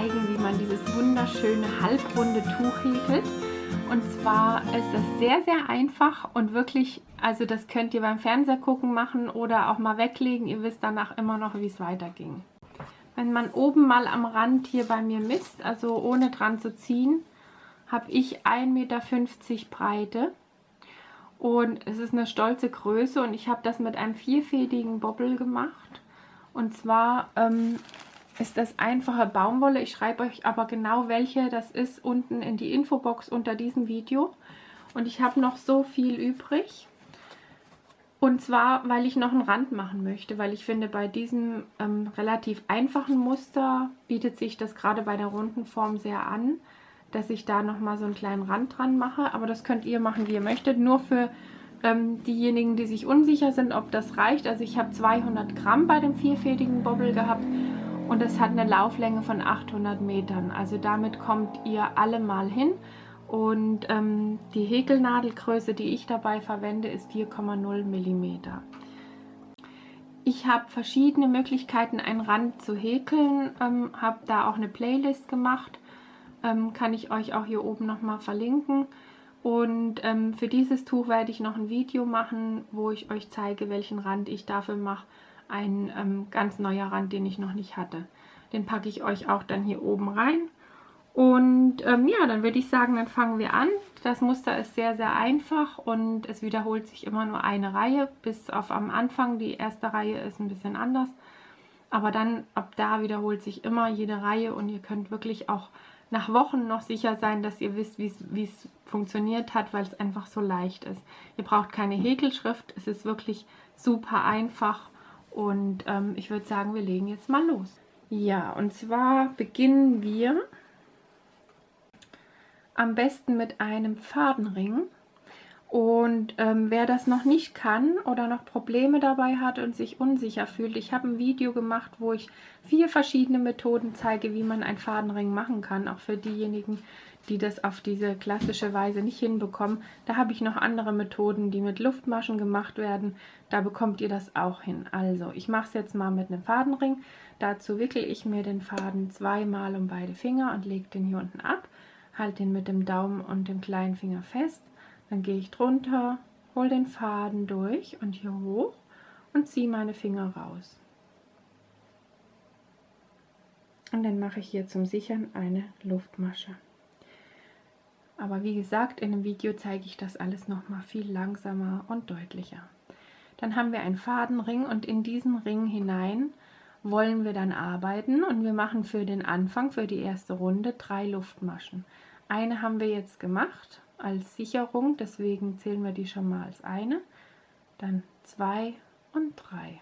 wie man dieses wunderschöne halbrunde Tuch häkelt. Und zwar ist es sehr, sehr einfach und wirklich, also das könnt ihr beim Fernseher gucken machen oder auch mal weglegen. Ihr wisst danach immer noch, wie es weiterging. Wenn man oben mal am Rand hier bei mir misst, also ohne dran zu ziehen, habe ich 1,50 Meter Breite. Und es ist eine stolze Größe und ich habe das mit einem vierfädigen Bobbel gemacht. Und zwar ähm, ist das einfache Baumwolle. Ich schreibe euch aber genau welche das ist unten in die Infobox unter diesem Video. Und ich habe noch so viel übrig. Und zwar, weil ich noch einen Rand machen möchte, weil ich finde, bei diesem ähm, relativ einfachen Muster bietet sich das gerade bei der runden Form sehr an, dass ich da nochmal so einen kleinen Rand dran mache. Aber das könnt ihr machen, wie ihr möchtet. Nur für ähm, diejenigen, die sich unsicher sind, ob das reicht. Also ich habe 200 Gramm bei dem vierfädigen Bobbel gehabt und es hat eine Lauflänge von 800 Metern. Also damit kommt ihr alle mal hin. Und ähm, die Häkelnadelgröße, die ich dabei verwende, ist 4,0 mm. Ich habe verschiedene Möglichkeiten, einen Rand zu häkeln, ähm, habe da auch eine Playlist gemacht, ähm, kann ich euch auch hier oben nochmal verlinken. Und ähm, für dieses Tuch werde ich noch ein Video machen, wo ich euch zeige, welchen Rand ich dafür mache ein ähm, ganz neuer Rand, den ich noch nicht hatte. Den packe ich euch auch dann hier oben rein. Und ähm, ja, dann würde ich sagen, dann fangen wir an. Das Muster ist sehr, sehr einfach und es wiederholt sich immer nur eine Reihe, bis auf am Anfang. Die erste Reihe ist ein bisschen anders. Aber dann, ab da wiederholt sich immer jede Reihe und ihr könnt wirklich auch nach Wochen noch sicher sein, dass ihr wisst, wie es funktioniert hat, weil es einfach so leicht ist. Ihr braucht keine Häkelschrift, es ist wirklich super einfach und ähm, ich würde sagen, wir legen jetzt mal los. Ja, und zwar beginnen wir am besten mit einem Fadenring. Und ähm, wer das noch nicht kann oder noch Probleme dabei hat und sich unsicher fühlt, ich habe ein Video gemacht, wo ich vier verschiedene Methoden zeige, wie man einen Fadenring machen kann, auch für diejenigen, die das auf diese klassische Weise nicht hinbekommen. Da habe ich noch andere Methoden, die mit Luftmaschen gemacht werden. Da bekommt ihr das auch hin. Also, ich mache es jetzt mal mit einem Fadenring. Dazu wickel ich mir den Faden zweimal um beide Finger und lege den hier unten ab. Halte den mit dem Daumen und dem kleinen Finger fest dann gehe ich drunter, hole den Faden durch und hier hoch und ziehe meine Finger raus. Und dann mache ich hier zum Sichern eine Luftmasche. Aber wie gesagt, in dem Video zeige ich das alles noch mal viel langsamer und deutlicher. Dann haben wir einen Fadenring und in diesen Ring hinein wollen wir dann arbeiten und wir machen für den Anfang, für die erste Runde, drei Luftmaschen. Eine haben wir jetzt gemacht als Sicherung, deswegen zählen wir die schon mal als eine, dann zwei und drei.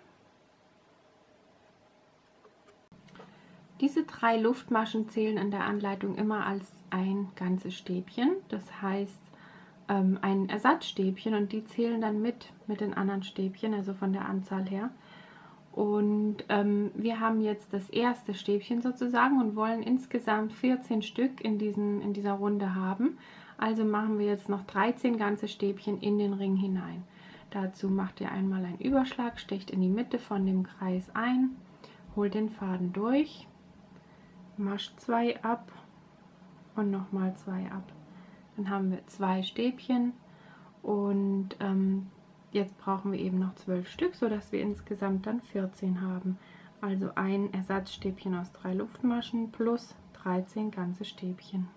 Diese drei Luftmaschen zählen in der Anleitung immer als ein ganzes Stäbchen, das heißt ähm, ein Ersatzstäbchen und die zählen dann mit mit den anderen Stäbchen, also von der Anzahl her. Und ähm, wir haben jetzt das erste Stäbchen sozusagen und wollen insgesamt 14 Stück in, diesen, in dieser Runde haben. Also machen wir jetzt noch 13 ganze Stäbchen in den Ring hinein. Dazu macht ihr einmal einen Überschlag, stecht in die Mitte von dem Kreis ein, holt den Faden durch, mascht zwei ab und nochmal zwei ab. Dann haben wir zwei Stäbchen und ähm, jetzt brauchen wir eben noch zwölf Stück, sodass wir insgesamt dann 14 haben. Also ein Ersatzstäbchen aus drei Luftmaschen plus 13 ganze Stäbchen.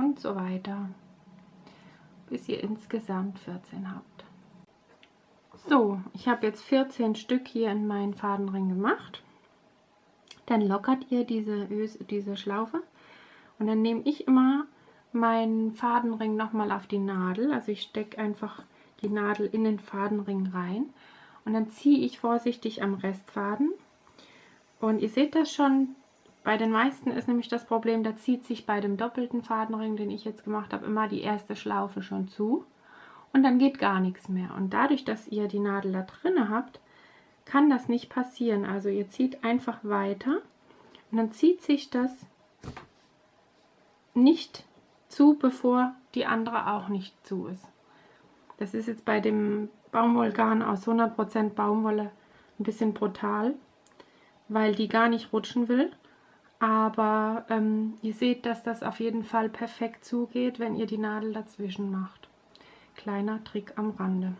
Und so weiter, bis ihr insgesamt 14 habt. So, ich habe jetzt 14 Stück hier in meinen Fadenring gemacht. Dann lockert ihr diese, diese Schlaufe und dann nehme ich immer meinen Fadenring nochmal auf die Nadel. Also ich stecke einfach die Nadel in den Fadenring rein und dann ziehe ich vorsichtig am Restfaden. Und ihr seht das schon, bei den meisten ist nämlich das Problem, da zieht sich bei dem doppelten Fadenring, den ich jetzt gemacht habe, immer die erste Schlaufe schon zu und dann geht gar nichts mehr. Und dadurch, dass ihr die Nadel da drinne habt, kann das nicht passieren. Also ihr zieht einfach weiter und dann zieht sich das nicht zu, bevor die andere auch nicht zu ist. Das ist jetzt bei dem Baumwollgarn aus 100% Baumwolle ein bisschen brutal, weil die gar nicht rutschen will. Aber ähm, ihr seht, dass das auf jeden Fall perfekt zugeht, wenn ihr die Nadel dazwischen macht. Kleiner Trick am Rande.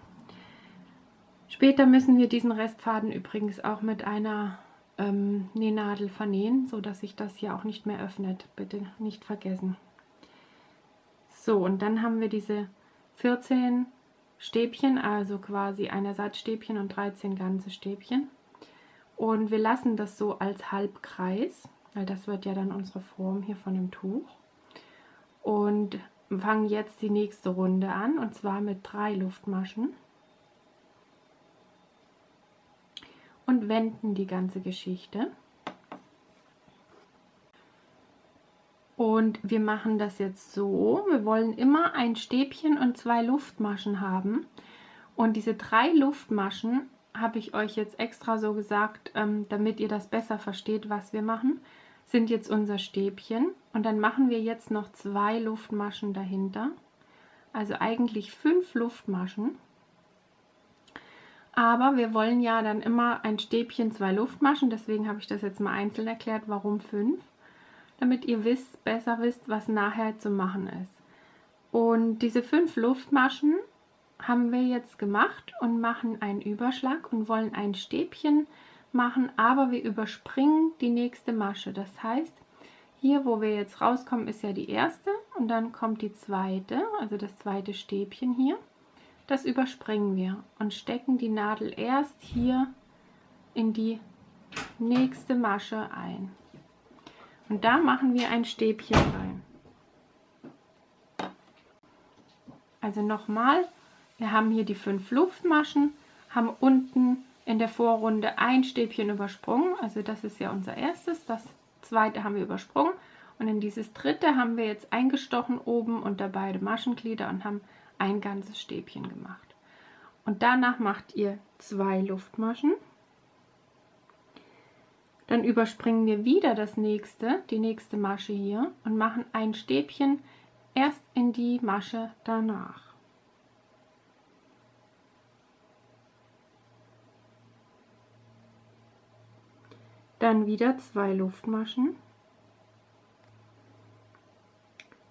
Später müssen wir diesen Restfaden übrigens auch mit einer ähm, Nähnadel vernähen, so dass sich das hier auch nicht mehr öffnet. Bitte nicht vergessen. So, und dann haben wir diese 14 Stäbchen, also quasi ein Ersatzstäbchen und 13 ganze Stäbchen. Und wir lassen das so als Halbkreis, weil das wird ja dann unsere Form hier von dem Tuch. Und fangen jetzt die nächste Runde an, und zwar mit drei Luftmaschen. Und wenden die ganze Geschichte. Und wir machen das jetzt so, wir wollen immer ein Stäbchen und zwei Luftmaschen haben. Und diese drei Luftmaschen habe ich euch jetzt extra so gesagt, ähm, damit ihr das besser versteht, was wir machen, sind jetzt unser Stäbchen. Und dann machen wir jetzt noch zwei Luftmaschen dahinter. Also eigentlich fünf Luftmaschen. Aber wir wollen ja dann immer ein Stäbchen, zwei Luftmaschen. Deswegen habe ich das jetzt mal einzeln erklärt, warum fünf damit ihr wisst, besser wisst, was nachher zu machen ist. Und diese fünf Luftmaschen haben wir jetzt gemacht und machen einen Überschlag und wollen ein Stäbchen machen, aber wir überspringen die nächste Masche. Das heißt, hier, wo wir jetzt rauskommen, ist ja die erste und dann kommt die zweite, also das zweite Stäbchen hier. Das überspringen wir und stecken die Nadel erst hier in die nächste Masche ein. Und da machen wir ein Stäbchen rein. Also nochmal, wir haben hier die fünf Luftmaschen, haben unten in der Vorrunde ein Stäbchen übersprungen, also das ist ja unser erstes, das zweite haben wir übersprungen und in dieses dritte haben wir jetzt eingestochen oben unter beide Maschenglieder und haben ein ganzes Stäbchen gemacht. Und danach macht ihr zwei Luftmaschen dann überspringen wir wieder das nächste, die nächste Masche hier und machen ein Stäbchen erst in die Masche danach. Dann wieder zwei Luftmaschen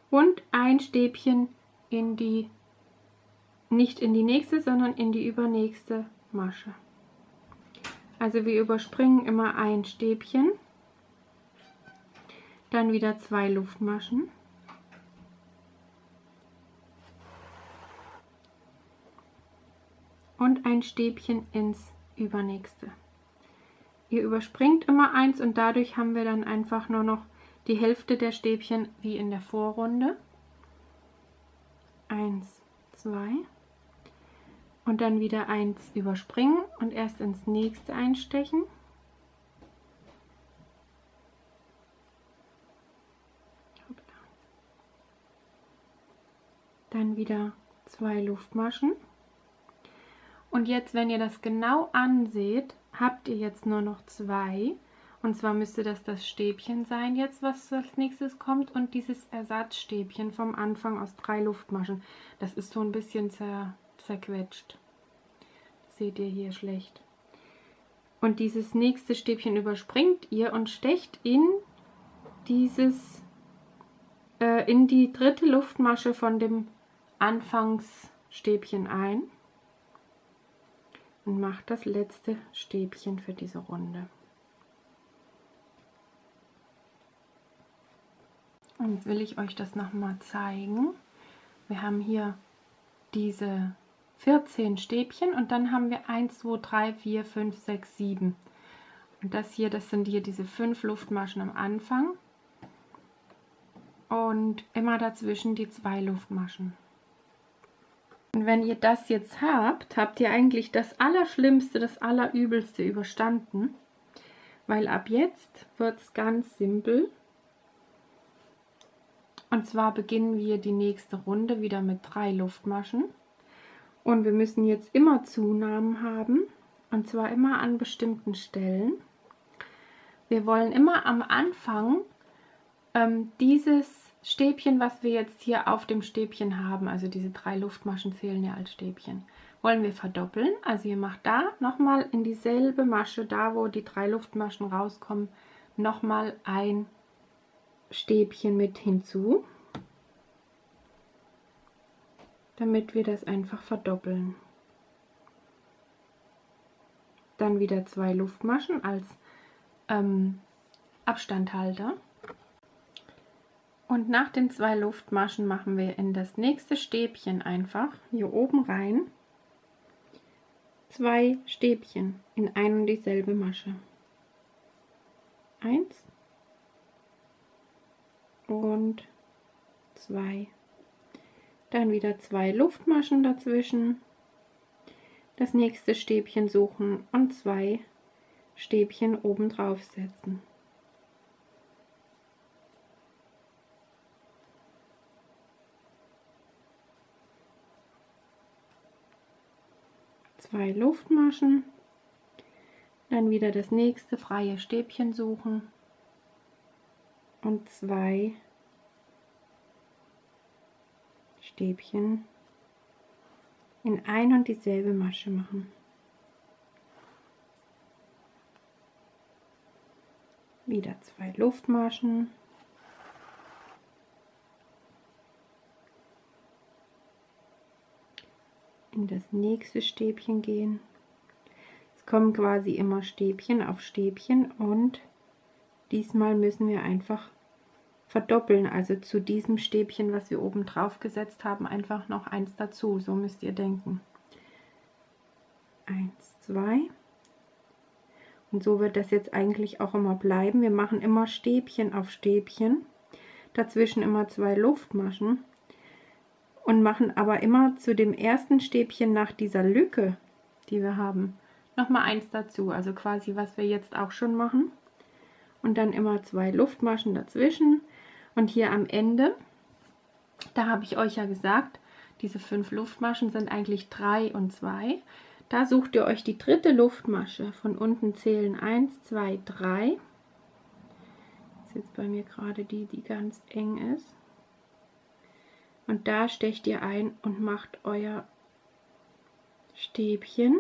und ein Stäbchen in die, nicht in die nächste, sondern in die übernächste Masche. Also wir überspringen immer ein Stäbchen, dann wieder zwei Luftmaschen. Und ein Stäbchen ins übernächste. Ihr überspringt immer eins und dadurch haben wir dann einfach nur noch die Hälfte der Stäbchen wie in der Vorrunde. Eins, zwei und dann wieder eins überspringen und erst ins nächste einstechen. Dann wieder zwei Luftmaschen. Und jetzt, wenn ihr das genau anseht, habt ihr jetzt nur noch zwei. Und zwar müsste das das Stäbchen sein jetzt, was als nächstes kommt. Und dieses Ersatzstäbchen vom Anfang aus drei Luftmaschen. Das ist so ein bisschen zer zerquetscht. Seht ihr hier schlecht. Und dieses nächste Stäbchen überspringt ihr und stecht in dieses, äh, in die dritte Luftmasche von dem Anfangsstäbchen ein und macht das letzte Stäbchen für diese Runde. Und jetzt will ich euch das nochmal zeigen. Wir haben hier diese 14 Stäbchen und dann haben wir 1, 2, 3, 4, 5, 6, 7. Und das hier, das sind hier diese fünf Luftmaschen am Anfang und immer dazwischen die zwei Luftmaschen. Und wenn ihr das jetzt habt, habt ihr eigentlich das Allerschlimmste, das Allerübelste überstanden, weil ab jetzt wird es ganz simpel. Und zwar beginnen wir die nächste Runde wieder mit drei Luftmaschen. Und wir müssen jetzt immer Zunahmen haben, und zwar immer an bestimmten Stellen. Wir wollen immer am Anfang ähm, dieses Stäbchen, was wir jetzt hier auf dem Stäbchen haben, also diese drei Luftmaschen zählen ja als Stäbchen, wollen wir verdoppeln. Also ihr macht da nochmal in dieselbe Masche, da wo die drei Luftmaschen rauskommen, nochmal ein Stäbchen mit hinzu, damit wir das einfach verdoppeln. Dann wieder zwei Luftmaschen als ähm, Abstandhalter. Und nach den zwei Luftmaschen machen wir in das nächste Stäbchen einfach hier oben rein zwei Stäbchen in ein und dieselbe Masche. Eins und zwei. Dann wieder zwei Luftmaschen dazwischen. Das nächste Stäbchen suchen und zwei Stäbchen oben drauf setzen. Zwei Luftmaschen, dann wieder das nächste freie Stäbchen suchen. Und zwei Stäbchen in ein und dieselbe Masche machen. Wieder zwei Luftmaschen in das nächste Stäbchen gehen. Es kommen quasi immer Stäbchen auf Stäbchen und diesmal müssen wir einfach verdoppeln, also zu diesem Stäbchen, was wir oben drauf gesetzt haben, einfach noch eins dazu. So müsst ihr denken. Eins, zwei. Und so wird das jetzt eigentlich auch immer bleiben. Wir machen immer Stäbchen auf Stäbchen, dazwischen immer zwei Luftmaschen und machen aber immer zu dem ersten Stäbchen nach dieser Lücke, die wir haben, noch mal eins dazu, also quasi was wir jetzt auch schon machen. Und dann immer zwei Luftmaschen dazwischen und hier am Ende, da habe ich euch ja gesagt, diese fünf Luftmaschen sind eigentlich drei und zwei. Da sucht ihr euch die dritte Luftmasche. Von unten zählen 1, 2, 3. Das ist jetzt bei mir gerade die, die ganz eng ist und da stecht ihr ein und macht euer Stäbchen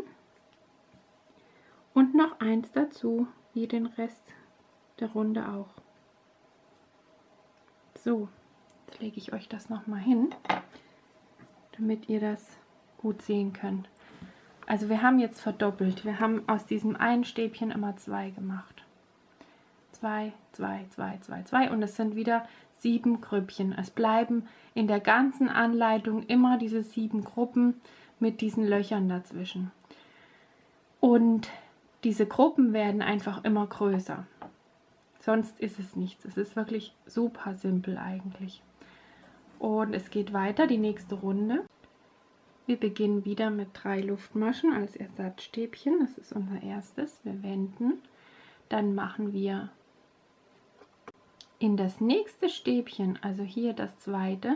und noch eins dazu, wie den Rest der Runde auch. So, jetzt lege ich euch das noch mal hin, damit ihr das gut sehen könnt. Also wir haben jetzt verdoppelt. Wir haben aus diesem einen Stäbchen immer zwei gemacht. Zwei, zwei, zwei, zwei, zwei und es sind wieder sieben Grüppchen. Es bleiben in der ganzen Anleitung immer diese sieben Gruppen mit diesen Löchern dazwischen. Und diese Gruppen werden einfach immer größer. Sonst ist es nichts. Es ist wirklich super simpel eigentlich. Und es geht weiter, die nächste Runde. Wir beginnen wieder mit drei Luftmaschen als Ersatzstäbchen. Das ist unser erstes. Wir wenden. Dann machen wir in das nächste Stäbchen, also hier das zweite,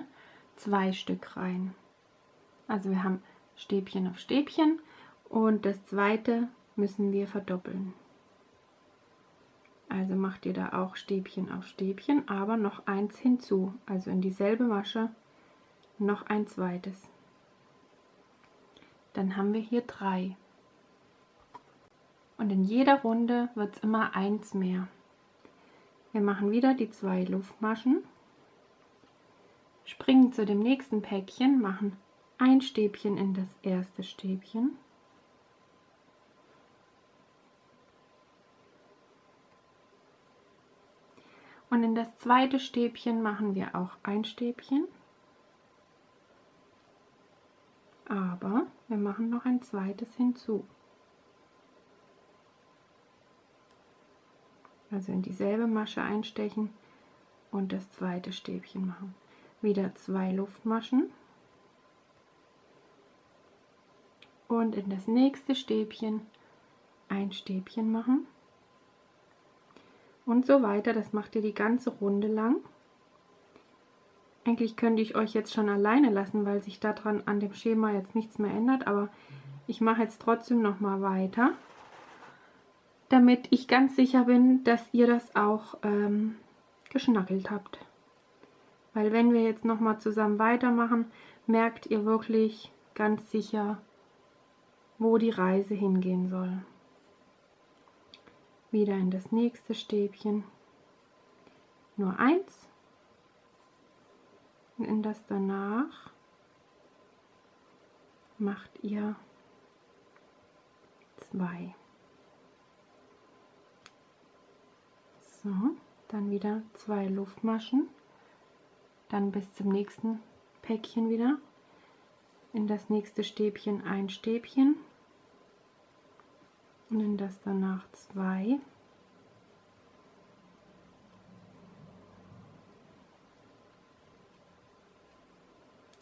zwei Stück rein. Also wir haben Stäbchen auf Stäbchen und das zweite müssen wir verdoppeln. Also macht ihr da auch Stäbchen auf Stäbchen, aber noch eins hinzu, also in dieselbe Masche noch ein zweites. Dann haben wir hier drei. Und in jeder Runde wird es immer eins mehr. Wir machen wieder die zwei Luftmaschen, springen zu dem nächsten Päckchen, machen ein Stäbchen in das erste Stäbchen, und in das zweite Stäbchen machen wir auch ein Stäbchen, aber wir machen noch ein zweites hinzu. Also in dieselbe Masche einstechen und das zweite Stäbchen machen. Wieder zwei Luftmaschen und in das nächste Stäbchen ein Stäbchen machen und so weiter. Das macht ihr die ganze Runde lang. Eigentlich könnte ich euch jetzt schon alleine lassen, weil sich daran an dem Schema jetzt nichts mehr ändert, aber ich mache jetzt trotzdem noch mal weiter, damit ich ganz sicher bin, dass ihr das auch ähm, geschnackelt habt. Weil wenn wir jetzt noch mal zusammen weitermachen, merkt ihr wirklich ganz sicher, wo die Reise hingehen soll. Wieder in das nächste Stäbchen. Nur eins. Und in das danach macht ihr zwei. So, dann wieder zwei Luftmaschen. Dann bis zum nächsten Päckchen wieder. In das nächste Stäbchen ein Stäbchen. Und in das danach zwei.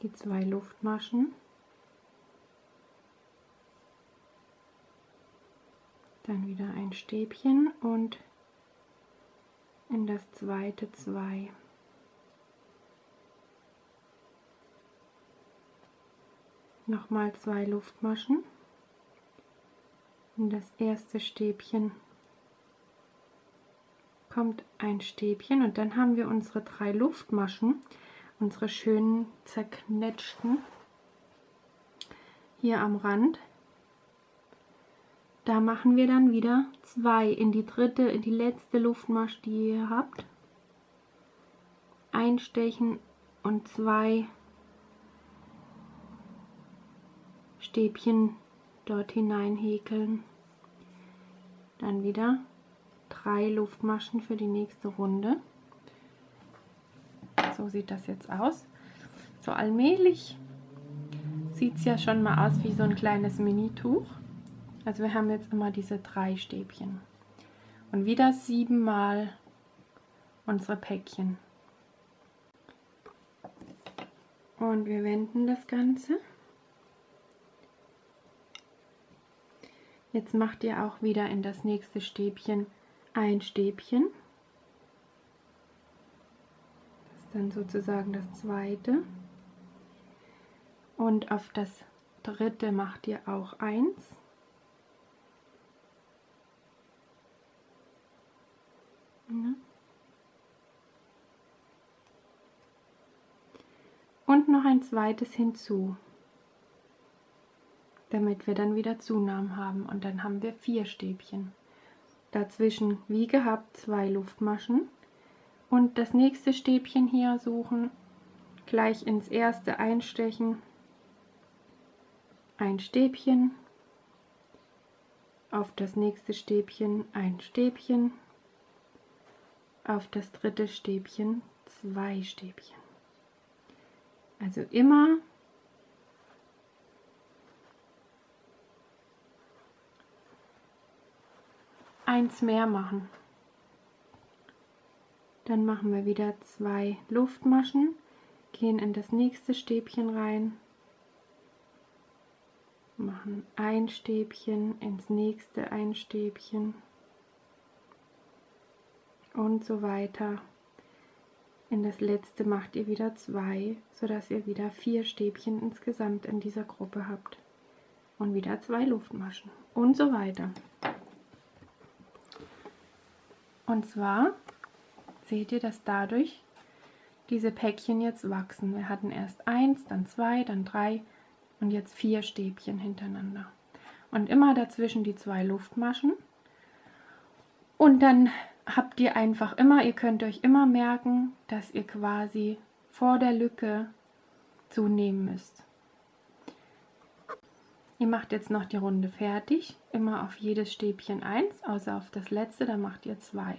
Die zwei Luftmaschen. Dann wieder ein Stäbchen und in das zweite zwei. Nochmal zwei Luftmaschen. In das erste Stäbchen kommt ein Stäbchen und dann haben wir unsere drei Luftmaschen, unsere schönen zerknetschten hier am Rand da machen wir dann wieder zwei in die dritte, in die letzte Luftmasche, die ihr habt. Einstechen und zwei Stäbchen dort hinein häkeln. Dann wieder drei Luftmaschen für die nächste Runde. So sieht das jetzt aus. So allmählich sieht es ja schon mal aus wie so ein kleines Mini-Tuch. Also wir haben jetzt immer diese drei Stäbchen. Und wieder siebenmal unsere Päckchen. Und wir wenden das Ganze. Jetzt macht ihr auch wieder in das nächste Stäbchen ein Stäbchen. Das ist dann sozusagen das zweite. Und auf das dritte macht ihr auch eins. Ne? Und noch ein zweites hinzu, damit wir dann wieder Zunahmen haben. Und dann haben wir vier Stäbchen. Dazwischen, wie gehabt, zwei Luftmaschen. Und das nächste Stäbchen hier suchen, gleich ins erste einstechen, ein Stäbchen, auf das nächste Stäbchen ein Stäbchen, auf das dritte Stäbchen zwei Stäbchen. Also immer eins mehr machen. Dann machen wir wieder zwei Luftmaschen, gehen in das nächste Stäbchen rein, machen ein Stäbchen, ins nächste ein Stäbchen und so weiter. In das letzte macht ihr wieder zwei, sodass ihr wieder vier Stäbchen insgesamt in dieser Gruppe habt. Und wieder zwei Luftmaschen und so weiter. Und zwar seht ihr, dass dadurch diese Päckchen jetzt wachsen. Wir hatten erst eins, dann zwei, dann drei und jetzt vier Stäbchen hintereinander. Und immer dazwischen die zwei Luftmaschen. Und dann habt ihr einfach immer, ihr könnt euch immer merken, dass ihr quasi vor der Lücke zunehmen müsst. Ihr macht jetzt noch die Runde fertig, immer auf jedes Stäbchen 1, außer auf das letzte, da macht ihr 2.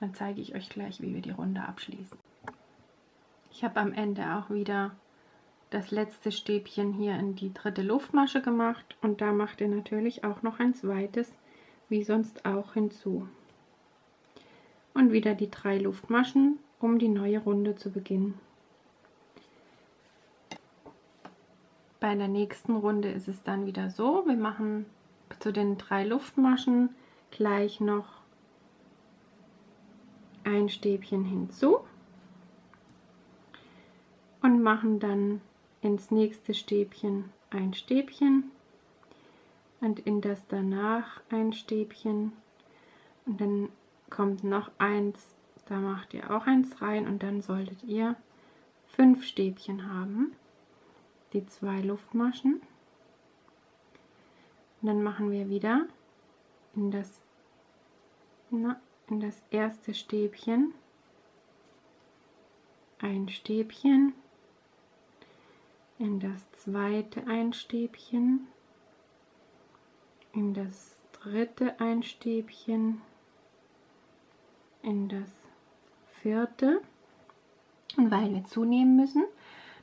Dann zeige ich euch gleich, wie wir die Runde abschließen. Ich habe am Ende auch wieder das letzte Stäbchen hier in die dritte Luftmasche gemacht und da macht ihr natürlich auch noch ein zweites, wie sonst auch hinzu und wieder die drei Luftmaschen, um die neue Runde zu beginnen. Bei der nächsten Runde ist es dann wieder so, wir machen zu den drei Luftmaschen gleich noch ein Stäbchen hinzu und machen dann ins nächste Stäbchen ein Stäbchen und in das danach ein Stäbchen und dann kommt noch eins, da macht ihr auch eins rein und dann solltet ihr fünf Stäbchen haben, die zwei Luftmaschen. Und dann machen wir wieder in das, na, in das erste Stäbchen. Ein Stäbchen, in das zweite ein Stäbchen, in das dritte ein Stäbchen, in das vierte. Und weil wir zunehmen müssen,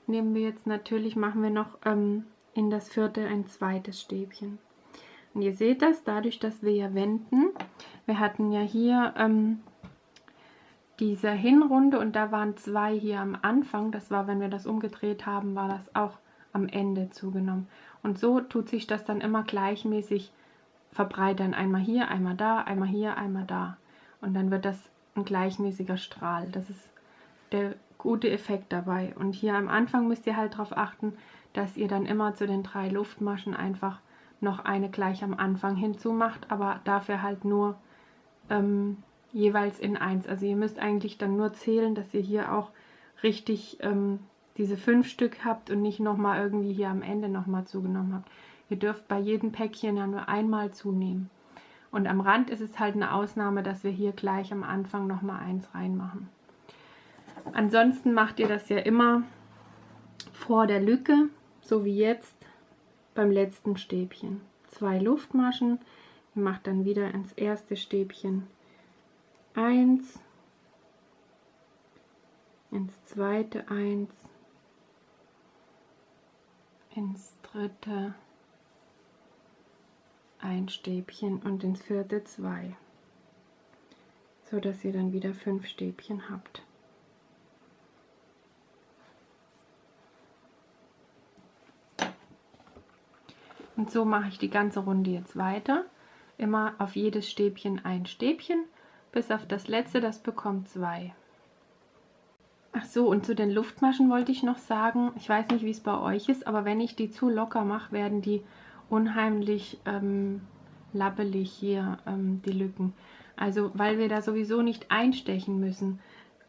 nehmen wir jetzt natürlich, machen wir noch ähm, in das vierte ein zweites Stäbchen. Und ihr seht das, dadurch, dass wir ja wenden, wir hatten ja hier ähm, diese Hinrunde und da waren zwei hier am Anfang, das war, wenn wir das umgedreht haben, war das auch am Ende zugenommen. Und so tut sich das dann immer gleichmäßig verbreitern. Einmal hier, einmal da, einmal hier, einmal da. Und dann wird das ein gleichmäßiger Strahl. Das ist der gute Effekt dabei. Und hier am Anfang müsst ihr halt darauf achten, dass ihr dann immer zu den drei Luftmaschen einfach noch eine gleich am Anfang hinzumacht, aber dafür halt nur ähm, jeweils in eins. Also ihr müsst eigentlich dann nur zählen, dass ihr hier auch richtig ähm, diese fünf Stück habt und nicht nochmal irgendwie hier am Ende nochmal zugenommen habt. Ihr dürft bei jedem Päckchen ja nur einmal zunehmen. Und am Rand ist es halt eine Ausnahme, dass wir hier gleich am Anfang nochmal eins reinmachen. Ansonsten macht ihr das ja immer vor der Lücke, so wie jetzt beim letzten Stäbchen. Zwei Luftmaschen, ihr macht dann wieder ins erste Stäbchen eins, ins zweite eins, ins dritte ein Stäbchen und ins vierte zwei, so dass ihr dann wieder fünf Stäbchen habt. Und so mache ich die ganze Runde jetzt weiter. Immer auf jedes Stäbchen ein Stäbchen, bis auf das letzte, das bekommt zwei. Ach so, und zu den Luftmaschen wollte ich noch sagen, ich weiß nicht, wie es bei euch ist, aber wenn ich die zu locker mache, werden die unheimlich ähm, labbelig hier, ähm, die Lücken. Also, weil wir da sowieso nicht einstechen müssen,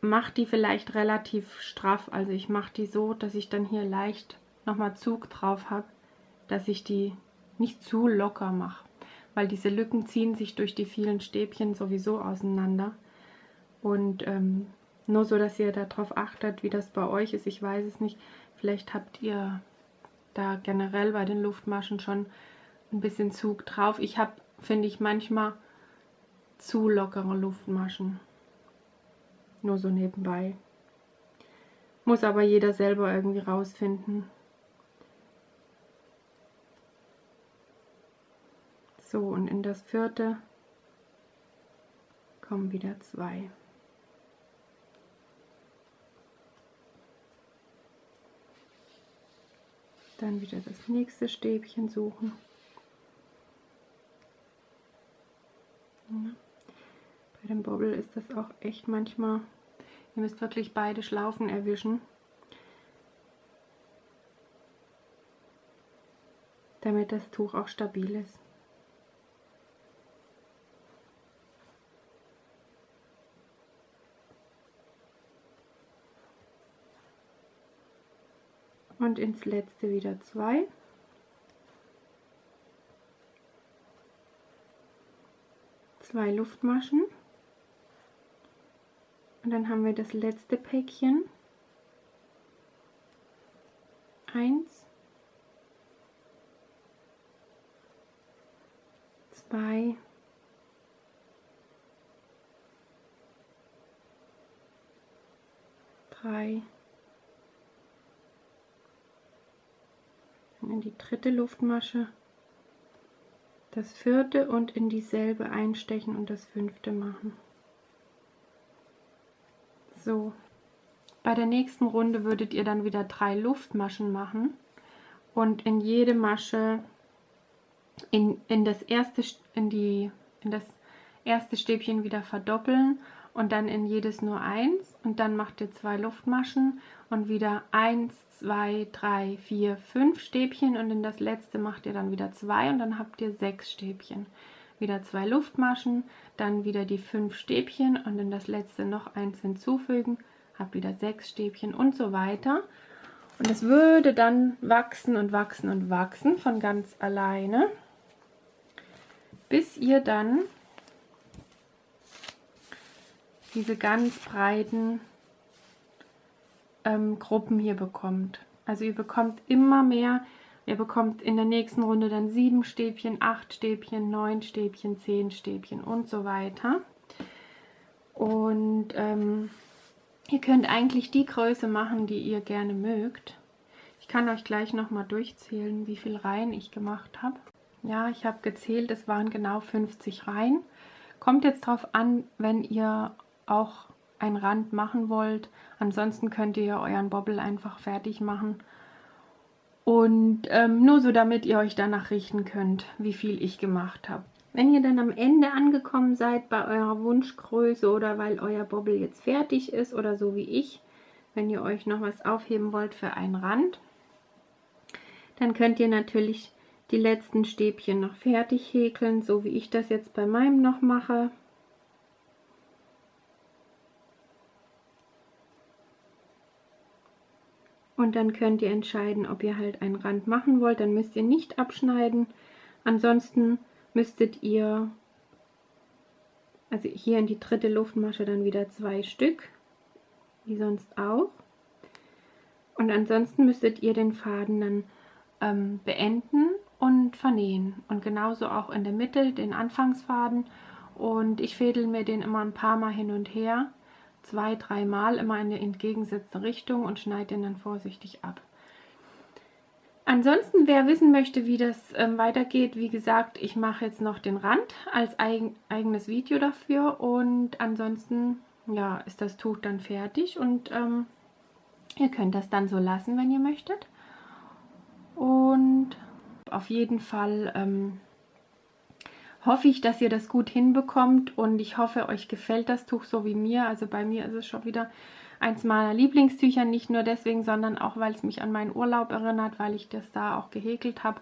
macht die vielleicht relativ straff. Also ich mache die so, dass ich dann hier leicht nochmal Zug drauf habe dass ich die nicht zu locker mache, weil diese Lücken ziehen sich durch die vielen Stäbchen sowieso auseinander. Und ähm, nur so, dass ihr darauf achtet, wie das bei euch ist. Ich weiß es nicht. Vielleicht habt ihr da generell bei den Luftmaschen schon ein bisschen Zug drauf. Ich habe, finde ich, manchmal zu lockere Luftmaschen. Nur so nebenbei. Muss aber jeder selber irgendwie rausfinden. So, und in das vierte kommen wieder zwei. Dann wieder das nächste Stäbchen suchen. Bei dem Bobbel ist das auch echt manchmal, ihr müsst wirklich beide Schlaufen erwischen. damit das Tuch auch stabil ist. Und ins letzte wieder zwei. Zwei Luftmaschen. Und dann haben wir das letzte Päckchen. Eins, zwei, drei, in die dritte Luftmasche, das vierte und in dieselbe einstechen und das fünfte machen. So, bei der nächsten Runde würdet ihr dann wieder drei Luftmaschen machen und in jede Masche in, in, das, erste, in, die, in das erste Stäbchen wieder verdoppeln und dann in jedes nur eins und dann macht ihr zwei Luftmaschen und wieder eins, zwei, drei, vier, fünf Stäbchen und in das letzte macht ihr dann wieder zwei und dann habt ihr sechs Stäbchen. Wieder zwei Luftmaschen, dann wieder die fünf Stäbchen und in das letzte noch eins hinzufügen, habt wieder sechs Stäbchen und so weiter. Und es würde dann wachsen und wachsen und wachsen von ganz alleine, bis ihr dann diese ganz breiten ähm, Gruppen hier bekommt. Also ihr bekommt immer mehr, ihr bekommt in der nächsten Runde dann sieben Stäbchen, acht Stäbchen, neun Stäbchen, zehn Stäbchen und so weiter. Und ähm, ihr könnt eigentlich die Größe machen, die ihr gerne mögt. Ich kann euch gleich nochmal durchzählen, wie viel Reihen ich gemacht habe. Ja, ich habe gezählt, es waren genau 50 Reihen. Kommt jetzt drauf an, wenn ihr auch einen Rand machen wollt. Ansonsten könnt ihr euren Bobbel einfach fertig machen. Und ähm, nur so, damit ihr euch danach richten könnt, wie viel ich gemacht habe. Wenn ihr dann am Ende angekommen seid bei eurer Wunschgröße oder weil euer Bobbel jetzt fertig ist oder so wie ich, wenn ihr euch noch was aufheben wollt für einen Rand, dann könnt ihr natürlich die letzten Stäbchen noch fertig häkeln, so wie ich das jetzt bei meinem noch mache. Und dann könnt ihr entscheiden, ob ihr halt einen Rand machen wollt. Dann müsst ihr nicht abschneiden. Ansonsten müsstet ihr, also hier in die dritte Luftmasche dann wieder zwei Stück, wie sonst auch. Und ansonsten müsstet ihr den Faden dann ähm, beenden und vernähen. Und genauso auch in der Mitte den Anfangsfaden. Und ich fädel mir den immer ein paar Mal hin und her zwei, dreimal immer in die entgegengesetzte Richtung und schneide den dann vorsichtig ab. Ansonsten, wer wissen möchte, wie das ähm, weitergeht, wie gesagt, ich mache jetzt noch den Rand als eigen, eigenes Video dafür und ansonsten ja, ist das Tuch dann fertig und ähm, ihr könnt das dann so lassen, wenn ihr möchtet. Und auf jeden Fall ähm, hoffe ich, dass ihr das gut hinbekommt und ich hoffe, euch gefällt das Tuch so wie mir. Also bei mir ist es schon wieder eins meiner Lieblingstücher, nicht nur deswegen, sondern auch, weil es mich an meinen Urlaub erinnert, weil ich das da auch gehäkelt habe.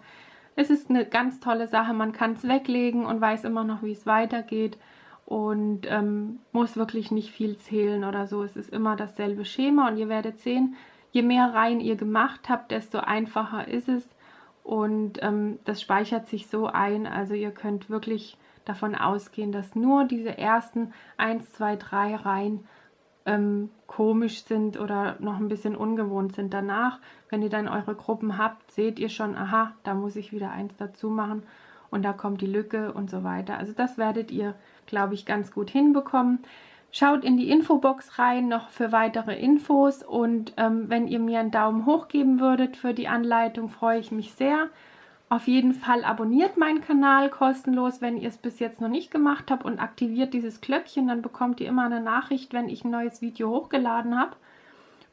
Es ist eine ganz tolle Sache, man kann es weglegen und weiß immer noch, wie es weitergeht und ähm, muss wirklich nicht viel zählen oder so. Es ist immer dasselbe Schema und ihr werdet sehen, je mehr Reihen ihr gemacht habt, desto einfacher ist es und ähm, das speichert sich so ein, also ihr könnt wirklich davon ausgehen, dass nur diese ersten 1, 2, 3 Reihen ähm, komisch sind oder noch ein bisschen ungewohnt sind. Danach, wenn ihr dann eure Gruppen habt, seht ihr schon, aha, da muss ich wieder eins dazu machen und da kommt die Lücke und so weiter. Also das werdet ihr, glaube ich, ganz gut hinbekommen. Schaut in die Infobox rein noch für weitere Infos und ähm, wenn ihr mir einen Daumen hoch geben würdet für die Anleitung, freue ich mich sehr. Auf jeden Fall abonniert meinen Kanal kostenlos, wenn ihr es bis jetzt noch nicht gemacht habt und aktiviert dieses Glöckchen, dann bekommt ihr immer eine Nachricht, wenn ich ein neues Video hochgeladen habe.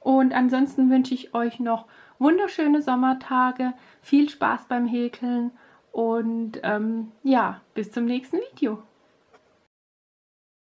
Und ansonsten wünsche ich euch noch wunderschöne Sommertage, viel Spaß beim Häkeln und ähm, ja, bis zum nächsten Video.